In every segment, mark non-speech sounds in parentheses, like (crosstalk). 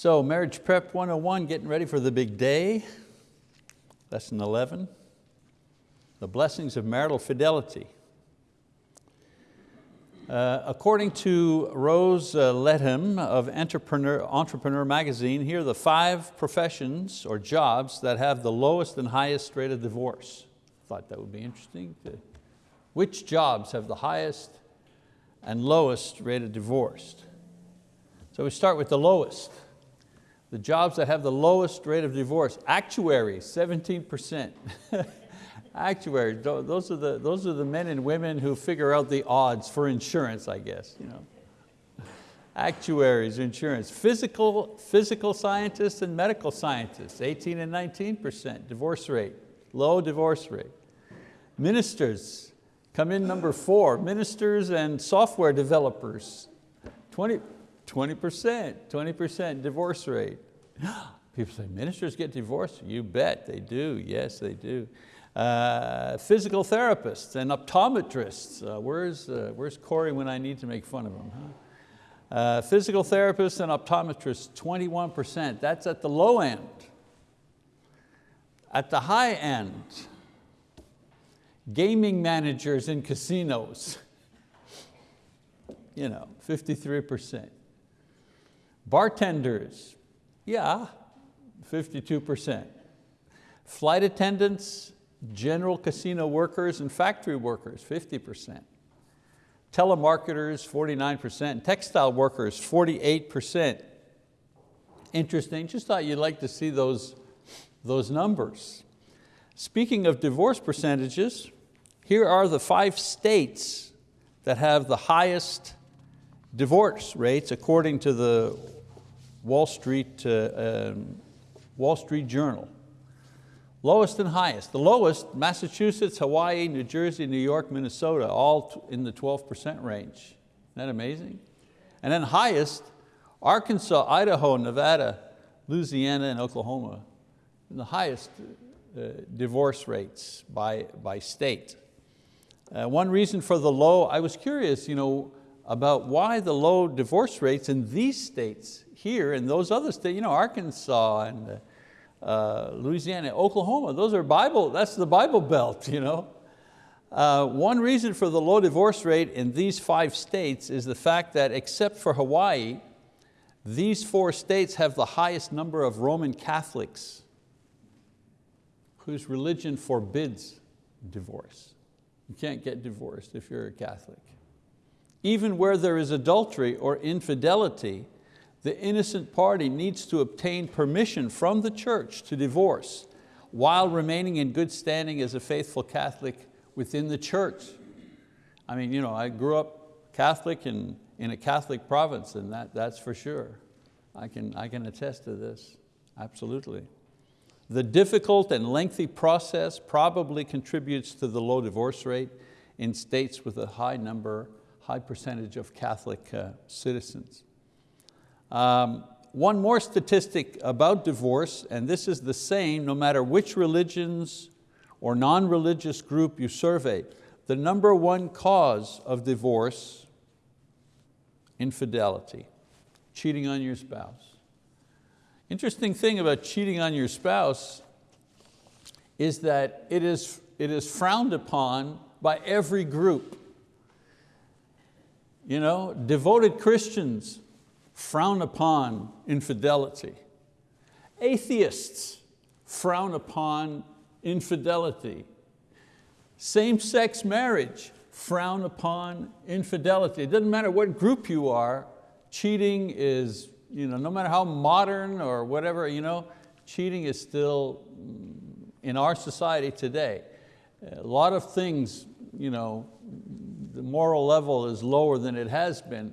So Marriage Prep 101, getting ready for the big day. Lesson 11, the blessings of marital fidelity. Uh, according to Rose uh, Letham of Entrepreneur, Entrepreneur Magazine, here are the five professions or jobs that have the lowest and highest rate of divorce. Thought that would be interesting. To, which jobs have the highest and lowest rate of divorce? So we start with the lowest. The jobs that have the lowest rate of divorce, actuaries, 17%. Actuaries, those are, the, those are the men and women who figure out the odds for insurance, I guess. You know. (laughs) Actuaries, insurance. Physical, physical scientists and medical scientists, 18 and 19% divorce rate, low divorce rate. Ministers come in number four, ministers and software developers, 20, 20%, 20% divorce rate. (gasps) People say, ministers get divorced? You bet they do, yes they do. Uh, physical therapists and optometrists. Uh, where's, uh, where's Corey when I need to make fun of him? Huh? Uh, physical therapists and optometrists, 21%. That's at the low end. At the high end, gaming managers in casinos, (laughs) you know, 53%. Bartenders, yeah, 52%. Flight attendants general casino workers and factory workers, 50%. Telemarketers, 49%. Textile workers, 48%. Interesting, just thought you'd like to see those, those numbers. Speaking of divorce percentages, here are the five states that have the highest divorce rates according to the Wall Street, uh, um, Wall Street Journal. Lowest and highest. The lowest, Massachusetts, Hawaii, New Jersey, New York, Minnesota, all in the 12% range. Isn't that amazing? And then highest, Arkansas, Idaho, Nevada, Louisiana, and Oklahoma. The highest uh, divorce rates by, by state. Uh, one reason for the low, I was curious you know, about why the low divorce rates in these states here and those other states, you know, Arkansas and uh, uh, Louisiana, Oklahoma, those are Bible, that's the Bible belt. (laughs) You know? Uh, one reason for the low divorce rate in these five states is the fact that except for Hawaii, these four states have the highest number of Roman Catholics whose religion forbids divorce. You can't get divorced if you're a Catholic. Even where there is adultery or infidelity, the innocent party needs to obtain permission from the church to divorce while remaining in good standing as a faithful Catholic within the church. I mean, you know, I grew up Catholic in, in a Catholic province and that, that's for sure. I can, I can attest to this, absolutely. The difficult and lengthy process probably contributes to the low divorce rate in states with a high number, high percentage of Catholic uh, citizens. Um, one more statistic about divorce, and this is the same no matter which religions or non-religious group you survey. The number one cause of divorce, infidelity, cheating on your spouse. Interesting thing about cheating on your spouse is that it is, it is frowned upon by every group. You know, devoted Christians frown upon infidelity. Atheists frown upon infidelity. Same-sex marriage, frown upon infidelity. It doesn't matter what group you are, cheating is, you know, no matter how modern or whatever, you know, cheating is still mm, in our society today. A lot of things, you know, the moral level is lower than it has been,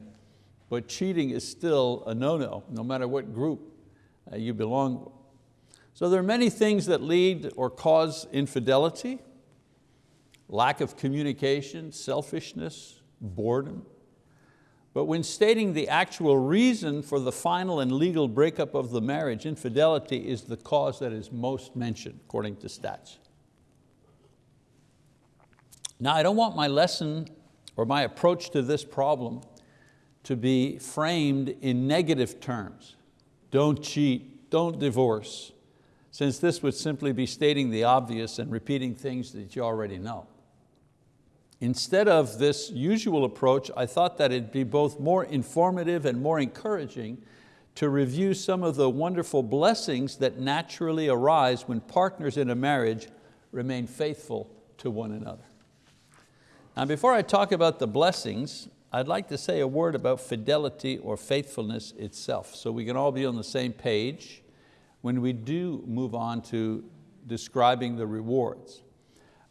but cheating is still a no-no, no matter what group uh, you belong So there are many things that lead or cause infidelity, lack of communication, selfishness, boredom. But when stating the actual reason for the final and legal breakup of the marriage, infidelity is the cause that is most mentioned, according to stats. Now I don't want my lesson or my approach to this problem to be framed in negative terms. don't cheat, don't divorce, since this would simply be stating the obvious and repeating things that you already know. Instead of this usual approach, I thought that it'd be both more informative and more encouraging to review some of the wonderful blessings that naturally arise when partners in a marriage remain faithful to one another. Now before I talk about the blessings, I'd like to say a word about fidelity or faithfulness itself so we can all be on the same page when we do move on to describing the rewards.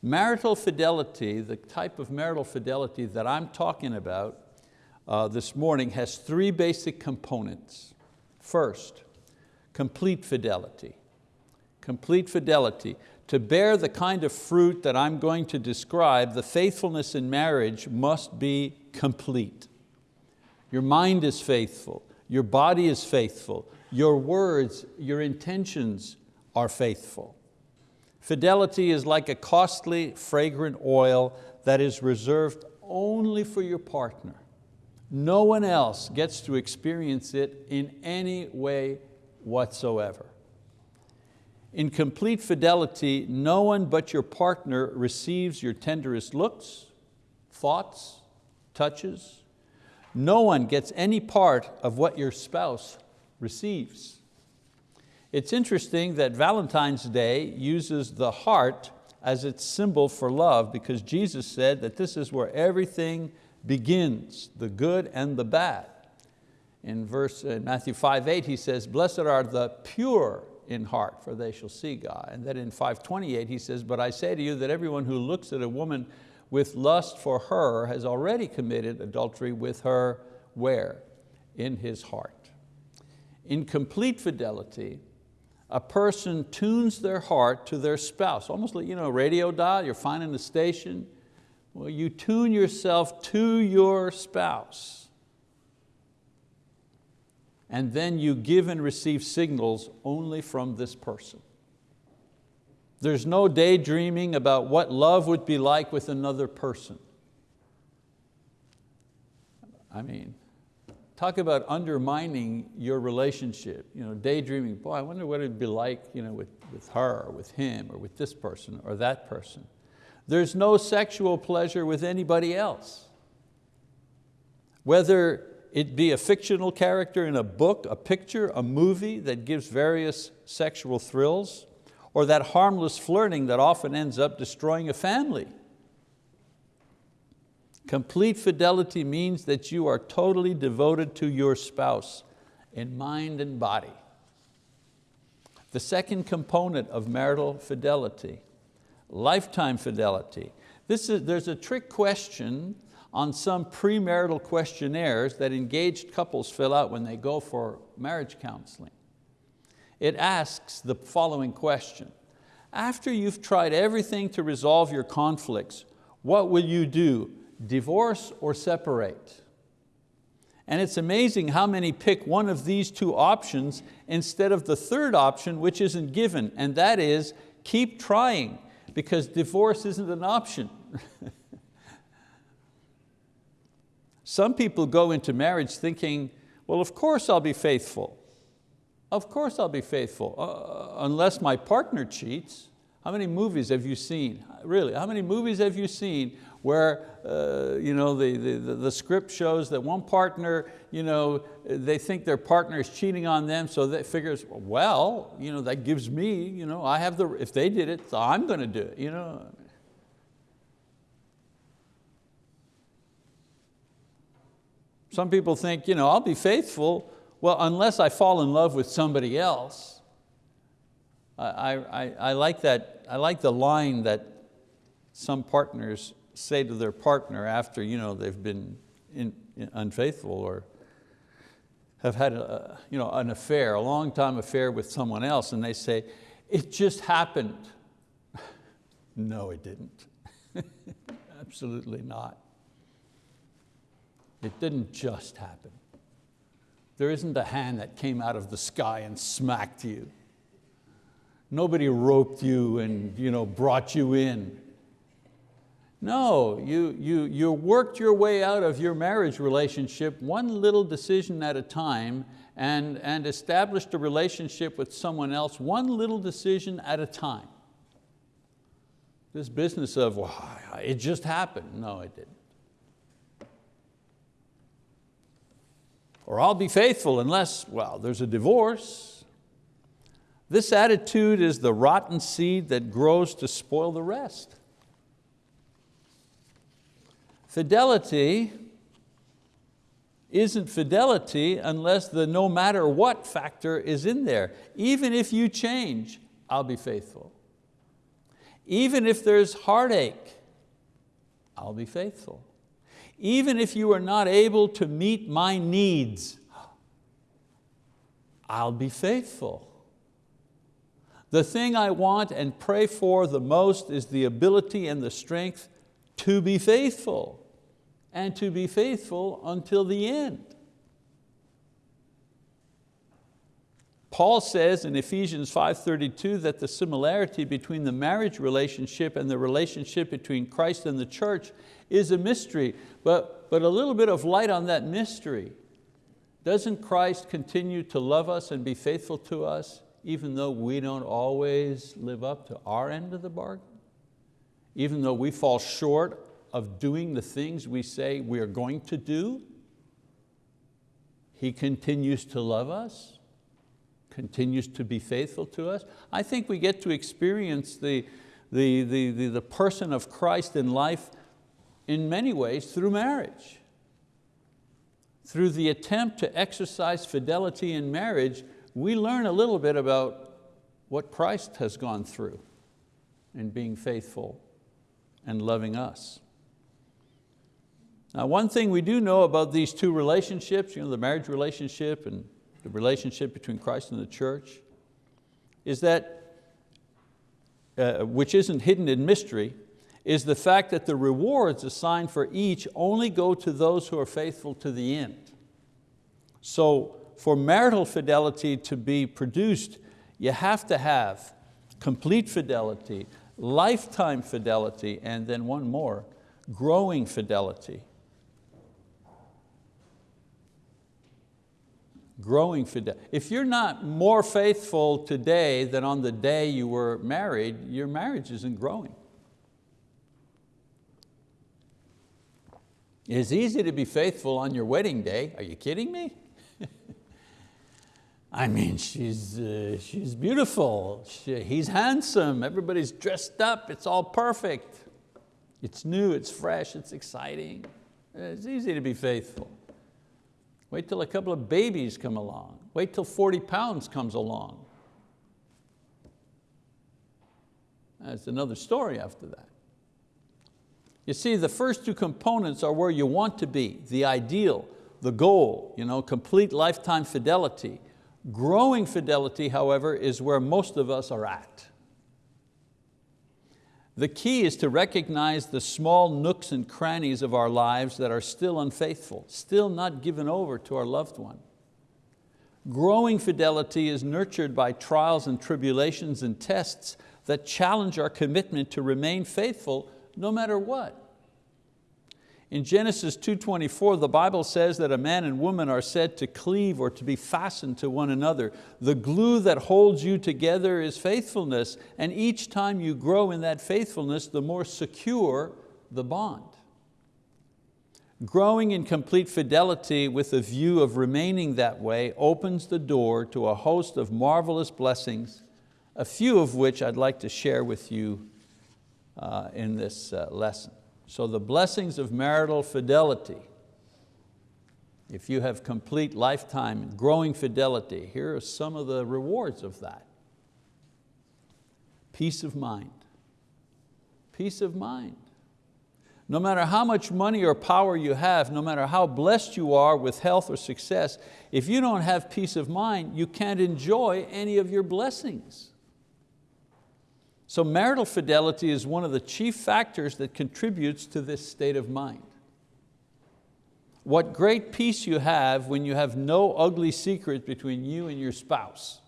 Marital fidelity, the type of marital fidelity that I'm talking about uh, this morning has three basic components. First, complete fidelity. Complete fidelity. To bear the kind of fruit that I'm going to describe, the faithfulness in marriage must be complete. Your mind is faithful, your body is faithful, your words, your intentions are faithful. Fidelity is like a costly, fragrant oil that is reserved only for your partner. No one else gets to experience it in any way whatsoever. In complete fidelity, no one but your partner receives your tenderest looks, thoughts, touches. No one gets any part of what your spouse receives. It's interesting that Valentine's Day uses the heart as its symbol for love because Jesus said that this is where everything begins, the good and the bad. In verse in Matthew 5, 8 he says, blessed are the pure in heart, for they shall see God. And then in 528 he says, but I say to you that everyone who looks at a woman with lust for her has already committed adultery with her where? In his heart. In complete fidelity, a person tunes their heart to their spouse, almost like you know, a radio dial, you're finding a station. Well, you tune yourself to your spouse. And then you give and receive signals only from this person. There's no daydreaming about what love would be like with another person. I mean, Talk about undermining your relationship, you know, daydreaming, boy, I wonder what it'd be like you know, with, with her, or with him, or with this person, or that person. There's no sexual pleasure with anybody else. Whether it be a fictional character in a book, a picture, a movie that gives various sexual thrills, or that harmless flirting that often ends up destroying a family. Complete fidelity means that you are totally devoted to your spouse in mind and body. The second component of marital fidelity, lifetime fidelity. This is, there's a trick question on some premarital questionnaires that engaged couples fill out when they go for marriage counseling. It asks the following question. After you've tried everything to resolve your conflicts, what will you do divorce or separate. And it's amazing how many pick one of these two options instead of the third option which isn't given, and that is keep trying because divorce isn't an option. (laughs) Some people go into marriage thinking, well, of course I'll be faithful. Of course I'll be faithful, uh, unless my partner cheats. How many movies have you seen? Really, how many movies have you seen where uh, you know, the, the, the script shows that one partner, you know, they think their partner is cheating on them, so they figures, well, you know, that gives me, you know, I have the, if they did it, so I'm going to do it. You know? Some people think, you know, I'll be faithful, well, unless I fall in love with somebody else. I, I, I, like that, I like the line that some partners say to their partner after you know, they've been in, in unfaithful or have had a, you know, an affair, a long time affair with someone else, and they say, it just happened. (laughs) no, it didn't. (laughs) Absolutely not. It didn't just happen. There isn't a hand that came out of the sky and smacked you. Nobody roped you and you know, brought you in. No, you, you, you worked your way out of your marriage relationship one little decision at a time and, and established a relationship with someone else, one little decision at a time. This business of, well, it just happened. No, it didn't. Or I'll be faithful unless, well, there's a divorce. This attitude is the rotten seed that grows to spoil the rest. Fidelity isn't fidelity unless the no matter what factor is in there. Even if you change, I'll be faithful. Even if there's heartache, I'll be faithful. Even if you are not able to meet my needs, I'll be faithful. The thing I want and pray for the most is the ability and the strength to be faithful and to be faithful until the end. Paul says in Ephesians 5.32 that the similarity between the marriage relationship and the relationship between Christ and the church is a mystery, but, but a little bit of light on that mystery. Doesn't Christ continue to love us and be faithful to us even though we don't always live up to our end of the bargain? Even though we fall short of doing the things we say we are going to do, He continues to love us, continues to be faithful to us. I think we get to experience the, the, the, the, the person of Christ in life in many ways through marriage. Through the attempt to exercise fidelity in marriage, we learn a little bit about what Christ has gone through in being faithful and loving us. Now one thing we do know about these two relationships, you know, the marriage relationship and the relationship between Christ and the church, is that, uh, which isn't hidden in mystery, is the fact that the rewards assigned for each only go to those who are faithful to the end. So for marital fidelity to be produced, you have to have complete fidelity, lifetime fidelity, and then one more, growing fidelity. Growing fidelity. If you're not more faithful today than on the day you were married, your marriage isn't growing. It's easy to be faithful on your wedding day. Are you kidding me? (laughs) I mean, she's, uh, she's beautiful, she, he's handsome, everybody's dressed up, it's all perfect. It's new, it's fresh, it's exciting. It's easy to be faithful. Wait till a couple of babies come along. Wait till 40 pounds comes along. That's another story after that. You see, the first two components are where you want to be, the ideal, the goal, you know, complete lifetime fidelity. Growing fidelity, however, is where most of us are at. The key is to recognize the small nooks and crannies of our lives that are still unfaithful, still not given over to our loved one. Growing fidelity is nurtured by trials and tribulations and tests that challenge our commitment to remain faithful no matter what. In Genesis 2.24, the Bible says that a man and woman are said to cleave or to be fastened to one another. The glue that holds you together is faithfulness, and each time you grow in that faithfulness, the more secure the bond. Growing in complete fidelity with a view of remaining that way opens the door to a host of marvelous blessings, a few of which I'd like to share with you uh, in this uh, lesson. So the blessings of marital fidelity, if you have complete lifetime growing fidelity, here are some of the rewards of that. Peace of mind, peace of mind. No matter how much money or power you have, no matter how blessed you are with health or success, if you don't have peace of mind, you can't enjoy any of your blessings. So marital fidelity is one of the chief factors that contributes to this state of mind. What great peace you have when you have no ugly secret between you and your spouse.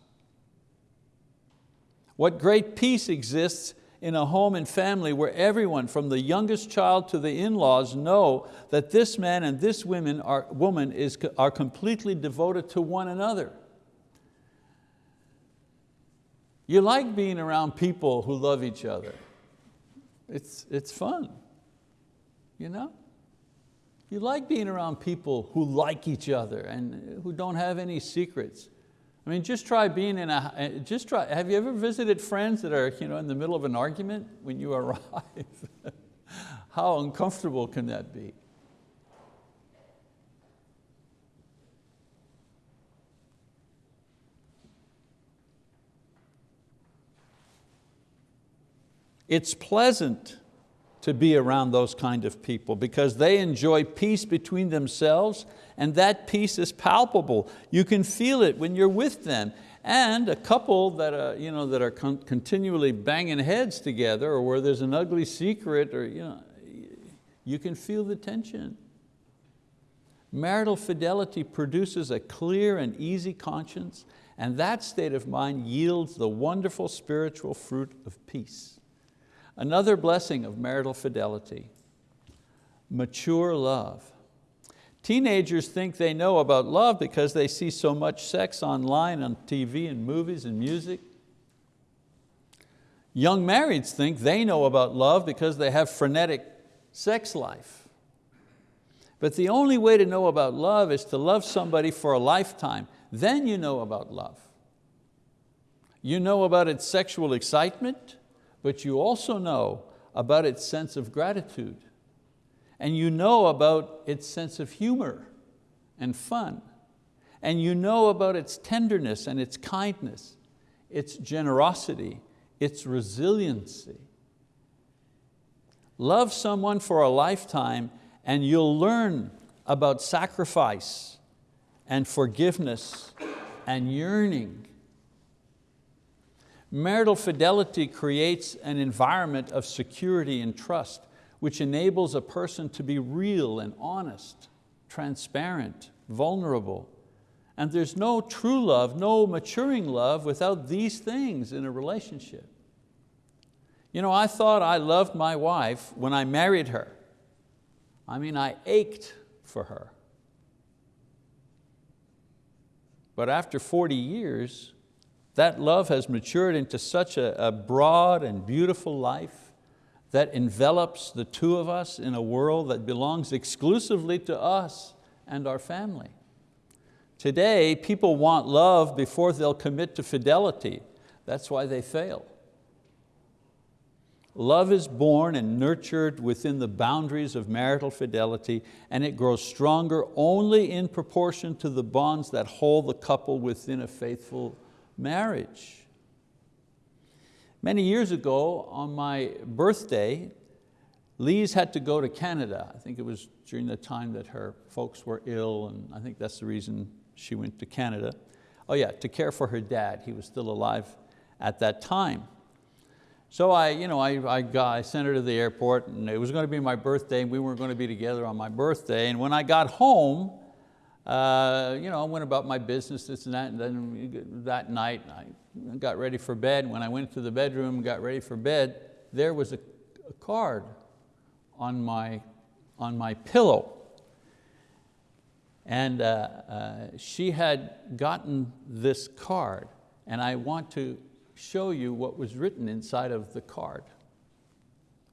What great peace exists in a home and family where everyone from the youngest child to the in-laws know that this man and this woman are, woman is, are completely devoted to one another. You like being around people who love each other. It's, it's fun, you know? You like being around people who like each other and who don't have any secrets. I mean, just try being in a, eh, just try, have you ever visited friends that are you know, in the middle of an argument when you (laughs) arrive? How uncomfortable can that be? It's pleasant to be around those kind of people because they enjoy peace between themselves and that peace is palpable. You can feel it when you're with them. And a couple that, are, you know, that are con continually banging heads together or where there's an ugly secret, or, you, know, you can feel the tension. Marital fidelity produces a clear and easy conscience and that state of mind yields the wonderful spiritual fruit of peace. Another blessing of marital fidelity, mature love. Teenagers think they know about love because they see so much sex online, on TV and movies and music. Young marrieds think they know about love because they have frenetic sex life. But the only way to know about love is to love somebody for a lifetime. Then you know about love. You know about its sexual excitement, but you also know about its sense of gratitude. And you know about its sense of humor and fun. And you know about its tenderness and its kindness, its generosity, its resiliency. Love someone for a lifetime and you'll learn about sacrifice and forgiveness and yearning Marital fidelity creates an environment of security and trust, which enables a person to be real and honest, transparent, vulnerable. And there's no true love, no maturing love without these things in a relationship. You know, I thought I loved my wife when I married her. I mean, I ached for her. But after 40 years, that love has matured into such a, a broad and beautiful life that envelops the two of us in a world that belongs exclusively to us and our family. Today, people want love before they'll commit to fidelity. That's why they fail. Love is born and nurtured within the boundaries of marital fidelity and it grows stronger only in proportion to the bonds that hold the couple within a faithful marriage. Many years ago, on my birthday, Lise had to go to Canada. I think it was during the time that her folks were ill, and I think that's the reason she went to Canada. Oh yeah, to care for her dad. He was still alive at that time. So I, you know, I, I, got, I sent her to the airport and it was going to be my birthday and we weren't going to be together on my birthday. And when I got home, uh, you know, I went about my business, this and that, and then that night I got ready for bed. When I went to the bedroom and got ready for bed, there was a, a card on my, on my pillow. And uh, uh, she had gotten this card, and I want to show you what was written inside of the card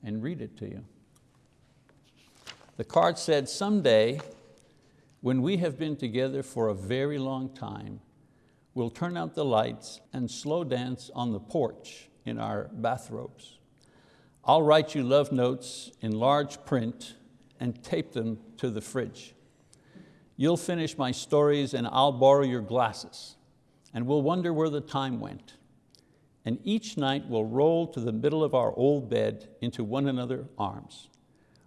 and read it to you. The card said, someday when we have been together for a very long time, we'll turn out the lights and slow dance on the porch in our bathrobes. I'll write you love notes in large print and tape them to the fridge. You'll finish my stories and I'll borrow your glasses and we'll wonder where the time went. And each night we'll roll to the middle of our old bed into one another's arms,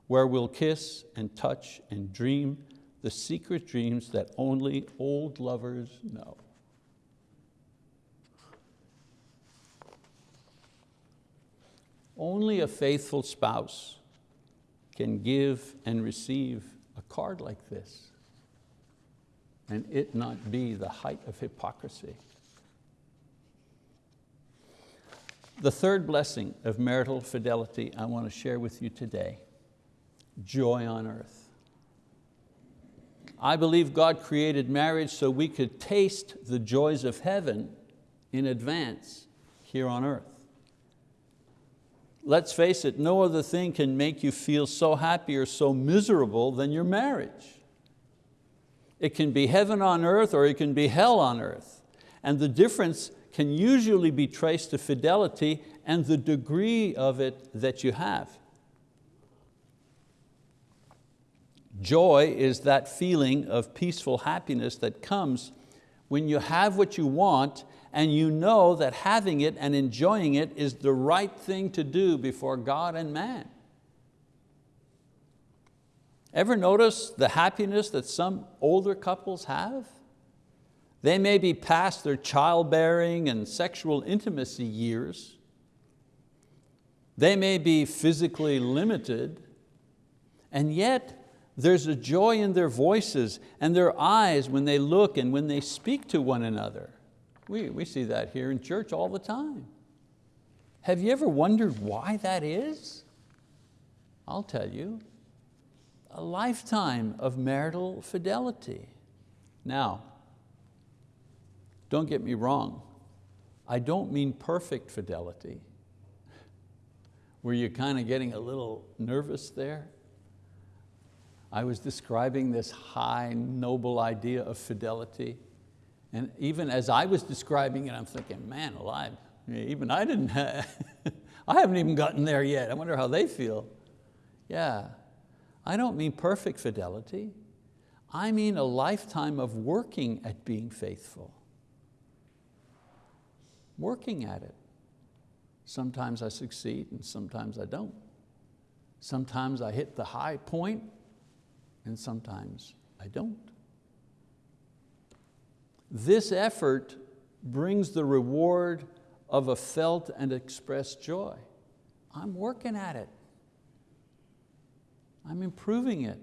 where we'll kiss and touch and dream the secret dreams that only old lovers know. Only a faithful spouse can give and receive a card like this and it not be the height of hypocrisy. The third blessing of marital fidelity I want to share with you today, joy on earth. I believe God created marriage so we could taste the joys of heaven in advance here on earth. Let's face it, no other thing can make you feel so happy or so miserable than your marriage. It can be heaven on earth or it can be hell on earth. And the difference can usually be traced to fidelity and the degree of it that you have. Joy is that feeling of peaceful happiness that comes when you have what you want and you know that having it and enjoying it is the right thing to do before God and man. Ever notice the happiness that some older couples have? They may be past their childbearing and sexual intimacy years. They may be physically limited, and yet there's a joy in their voices and their eyes when they look and when they speak to one another. We, we see that here in church all the time. Have you ever wondered why that is? I'll tell you, a lifetime of marital fidelity. Now, don't get me wrong, I don't mean perfect fidelity. Were you kind of getting a little nervous there? I was describing this high, noble idea of fidelity. And even as I was describing it, I'm thinking, man alive, even I didn't, have, (laughs) I haven't even gotten there yet. I wonder how they feel. Yeah, I don't mean perfect fidelity. I mean a lifetime of working at being faithful. Working at it. Sometimes I succeed and sometimes I don't. Sometimes I hit the high point and sometimes I don't. This effort brings the reward of a felt and expressed joy. I'm working at it. I'm improving it.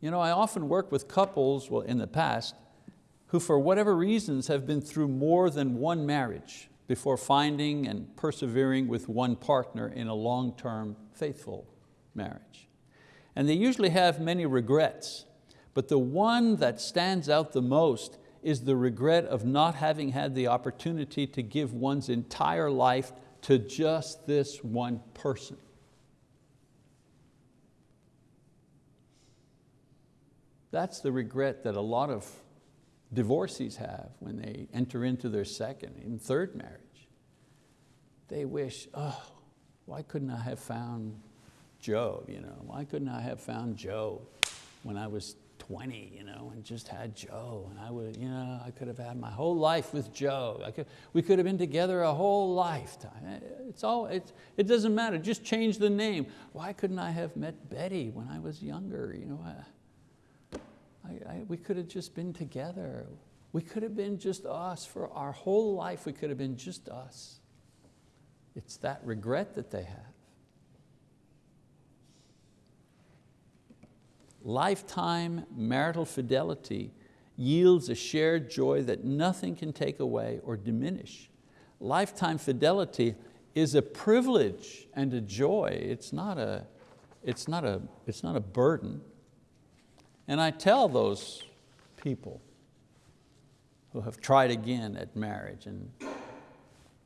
You know, I often work with couples, well in the past, who for whatever reasons have been through more than one marriage before finding and persevering with one partner in a long-term faithful marriage. And they usually have many regrets, but the one that stands out the most is the regret of not having had the opportunity to give one's entire life to just this one person. That's the regret that a lot of divorcees have when they enter into their second, and third marriage. They wish, oh, why couldn't I have found Joe? You know? Why couldn't I have found Joe when I was 20 you know, and just had Joe and I, would, you know, I could have had my whole life with Joe. I could, we could have been together a whole lifetime. Eh, it's all, it's, it doesn't matter, just change the name. Why couldn't I have met Betty when I was younger? You know, I, I, we could have just been together. We could have been just us for our whole life. We could have been just us. It's that regret that they have. Lifetime marital fidelity yields a shared joy that nothing can take away or diminish. Lifetime fidelity is a privilege and a joy. It's not a, it's not a, it's not a burden. And I tell those people who have tried again at marriage and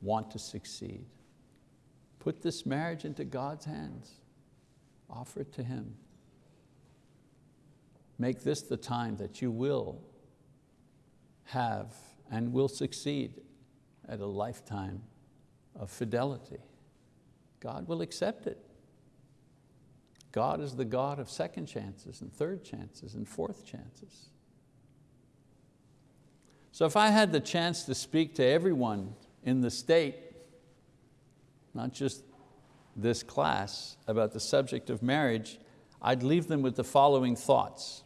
want to succeed, put this marriage into God's hands. Offer it to Him. Make this the time that you will have and will succeed at a lifetime of fidelity. God will accept it. God is the God of second chances and third chances and fourth chances. So if I had the chance to speak to everyone in the state, not just this class, about the subject of marriage, I'd leave them with the following thoughts.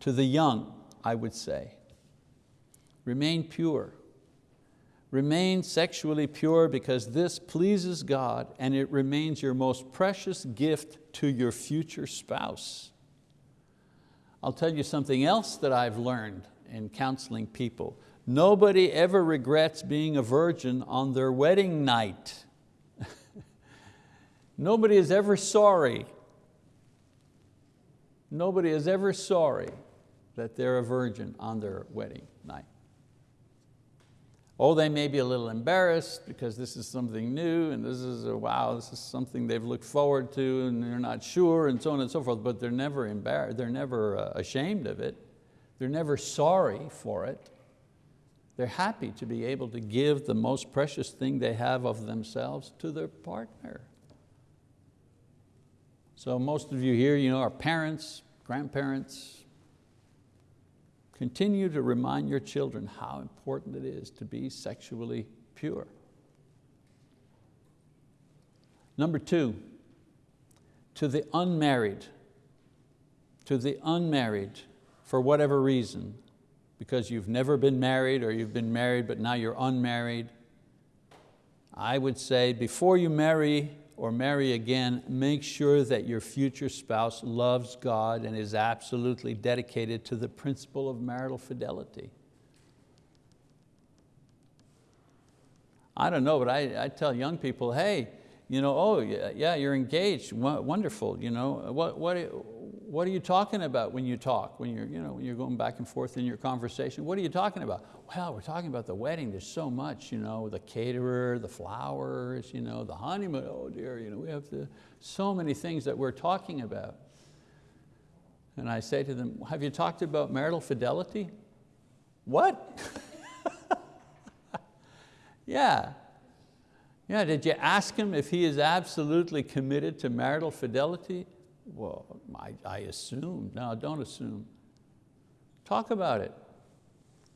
To the young, I would say, remain pure. Remain sexually pure because this pleases God and it remains your most precious gift to your future spouse. I'll tell you something else that I've learned in counseling people. Nobody ever regrets being a virgin on their wedding night. (laughs) Nobody is ever sorry. Nobody is ever sorry that they're a virgin on their wedding night. Oh, they may be a little embarrassed because this is something new and this is, a, wow, this is something they've looked forward to and they're not sure and so on and so forth, but they're never embarrassed, they're never uh, ashamed of it. They're never sorry for it. They're happy to be able to give the most precious thing they have of themselves to their partner. So most of you here you know, are parents, grandparents, Continue to remind your children how important it is to be sexually pure. Number two, to the unmarried, to the unmarried, for whatever reason, because you've never been married or you've been married but now you're unmarried, I would say before you marry, or marry again, make sure that your future spouse loves God and is absolutely dedicated to the principle of marital fidelity. I don't know, but I, I tell young people, hey, you know, oh yeah, yeah you're engaged, wonderful. You know, what, what, what are you talking about when you talk, when you're, you know, when you're going back and forth in your conversation? What are you talking about? Well, we're talking about the wedding. There's so much, you know, the caterer, the flowers, you know, the honeymoon. Oh dear, you know, we have the, so many things that we're talking about. And I say to them, have you talked about marital fidelity? What? (laughs) yeah. Yeah, did you ask him if he is absolutely committed to marital fidelity? Well, I, I assume. No, don't assume. Talk about it.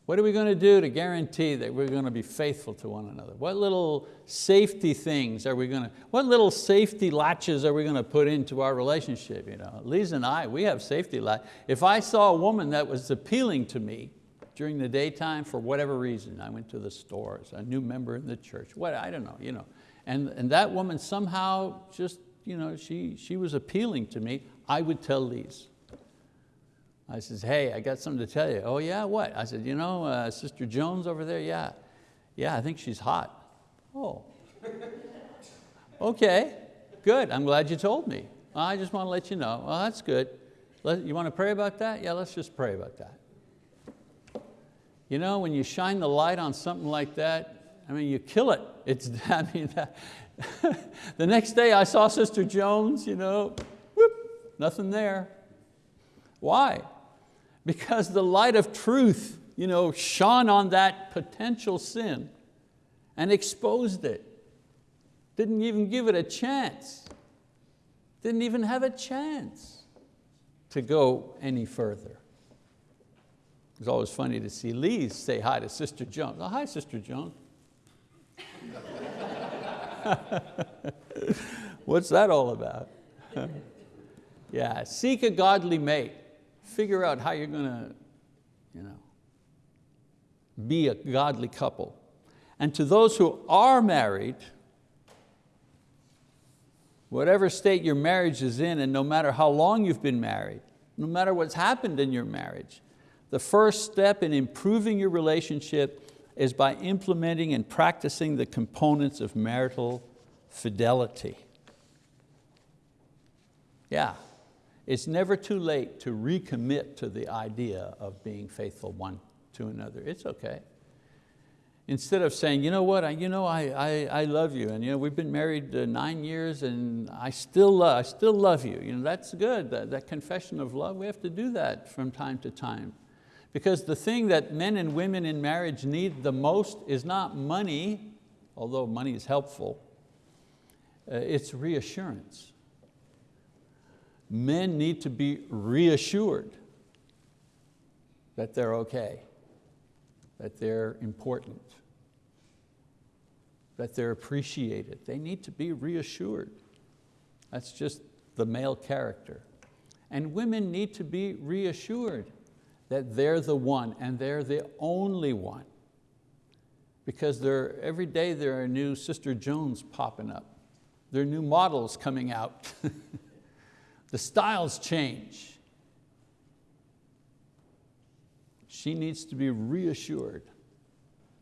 What are we going to do to guarantee that we're going to be faithful to one another? What little safety things are we going to, what little safety latches are we going to put into our relationship? You know, Lisa and I, we have safety latches. If I saw a woman that was appealing to me during the daytime for whatever reason, I went to the stores, a new member in the church, what, I don't know, you know, and, and that woman somehow just you know, she, she was appealing to me, I would tell Lise. I says, hey, I got something to tell you. Oh yeah, what? I said, you know, uh, Sister Jones over there, yeah. Yeah, I think she's hot. Oh, (laughs) okay, good, I'm glad you told me. I just want to let you know, well, that's good. Let, you want to pray about that? Yeah, let's just pray about that. You know, when you shine the light on something like that, I mean, you kill it. It's, (laughs) I mean, that, (laughs) the next day I saw Sister Jones, you know, whoop, nothing there. Why? Because the light of truth you know, shone on that potential sin and exposed it. Didn't even give it a chance. Didn't even have a chance to go any further. It was always funny to see Lise say hi to Sister Jones. Oh, hi, Sister Jones. (laughs) (laughs) What's that all about? (laughs) yeah, seek a godly mate. Figure out how you're going to you know, be a godly couple. And to those who are married, whatever state your marriage is in and no matter how long you've been married, no matter what's happened in your marriage, the first step in improving your relationship is by implementing and practicing the components of marital fidelity. Yeah, it's never too late to recommit to the idea of being faithful one to another. It's okay. Instead of saying, you know what, I, you know, I, I, I love you, and you know, we've been married uh, nine years and I still, love, I still love you. you know, that's good, that, that confession of love, we have to do that from time to time. Because the thing that men and women in marriage need the most is not money, although money is helpful, uh, it's reassurance. Men need to be reassured that they're okay, that they're important, that they're appreciated. They need to be reassured. That's just the male character. And women need to be reassured that they're the one and they're the only one. Because there, every day there are new Sister Jones popping up. There are new models coming out. (laughs) the styles change. She needs to be reassured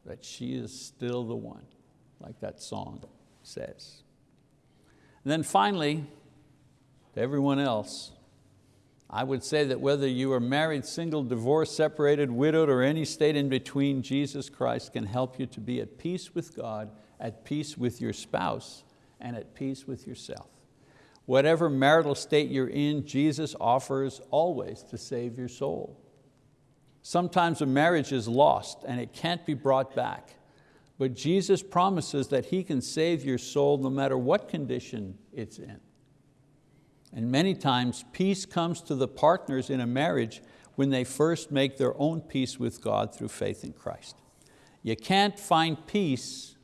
that she is still the one, like that song says. And then finally, to everyone else, I would say that whether you are married, single, divorced, separated, widowed, or any state in between, Jesus Christ can help you to be at peace with God, at peace with your spouse, and at peace with yourself. Whatever marital state you're in, Jesus offers always to save your soul. Sometimes a marriage is lost and it can't be brought back, but Jesus promises that He can save your soul no matter what condition it's in. And many times peace comes to the partners in a marriage when they first make their own peace with God through faith in Christ. You can't find peace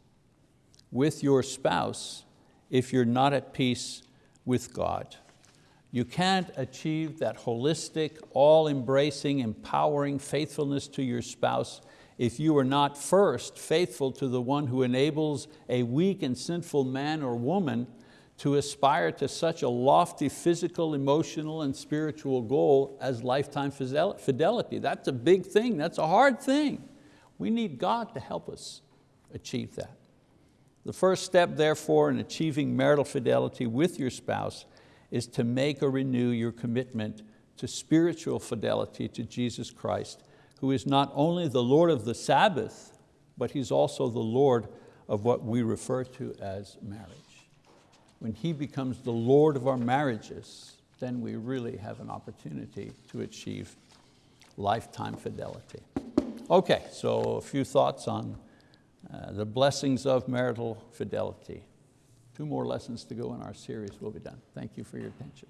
with your spouse if you're not at peace with God. You can't achieve that holistic, all-embracing, empowering faithfulness to your spouse if you are not first faithful to the one who enables a weak and sinful man or woman to aspire to such a lofty physical, emotional, and spiritual goal as lifetime fidelity. That's a big thing, that's a hard thing. We need God to help us achieve that. The first step, therefore, in achieving marital fidelity with your spouse is to make or renew your commitment to spiritual fidelity to Jesus Christ, who is not only the Lord of the Sabbath, but He's also the Lord of what we refer to as marriage when He becomes the Lord of our marriages, then we really have an opportunity to achieve lifetime fidelity. Okay, so a few thoughts on uh, the blessings of marital fidelity. Two more lessons to go in our series, we'll be done. Thank you for your attention.